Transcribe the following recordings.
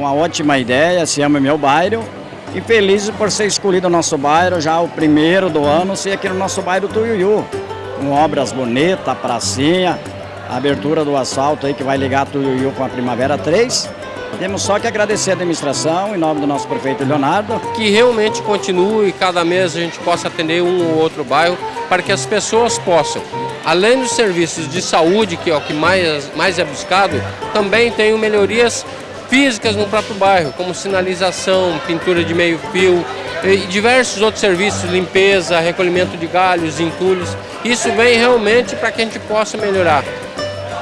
uma ótima ideia, se ama meu bairro. E felizes por ser escolhido o nosso bairro, já o primeiro do ano, ser aqui no nosso bairro Tuiuiu. Com obras bonitas, pracinha, abertura do asfalto aí que vai ligar Tuiuiu com a Primavera 3. Temos só que agradecer a administração, em nome do nosso prefeito Leonardo. Que realmente continue e cada mês a gente possa atender um ou outro bairro para que as pessoas possam, além dos serviços de saúde, que é o que mais, mais é buscado, também tenham melhorias físicas no próprio bairro, como sinalização, pintura de meio fio e diversos outros serviços, limpeza, recolhimento de galhos, entulhos. Isso vem realmente para que a gente possa melhorar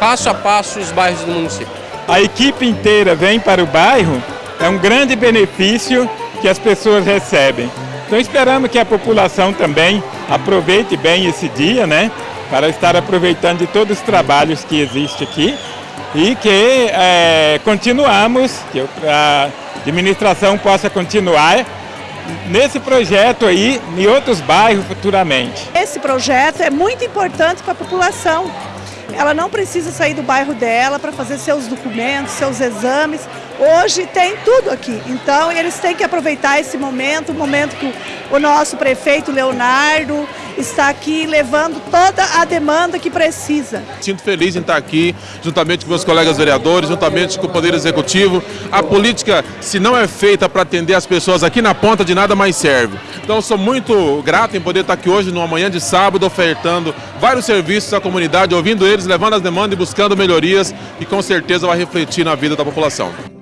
passo a passo os bairros do município. A equipe inteira vem para o bairro, é um grande benefício que as pessoas recebem. Então esperamos que a população também aproveite bem esse dia, né? Para estar aproveitando de todos os trabalhos que existem aqui e que é, continuamos, que a administração possa continuar nesse projeto aí em outros bairros futuramente. Esse projeto é muito importante para a população. Ela não precisa sair do bairro dela para fazer seus documentos, seus exames. Hoje tem tudo aqui. Então eles têm que aproveitar esse momento, o momento que o nosso prefeito Leonardo está aqui levando toda a demanda que precisa. Sinto feliz em estar aqui, juntamente com meus colegas vereadores, juntamente com o Poder Executivo. A política, se não é feita para atender as pessoas aqui na ponta, de nada mais serve. Então, sou muito grato em poder estar aqui hoje, numa manhã de sábado, ofertando vários serviços à comunidade, ouvindo eles, levando as demandas e buscando melhorias, e com certeza vai refletir na vida da população.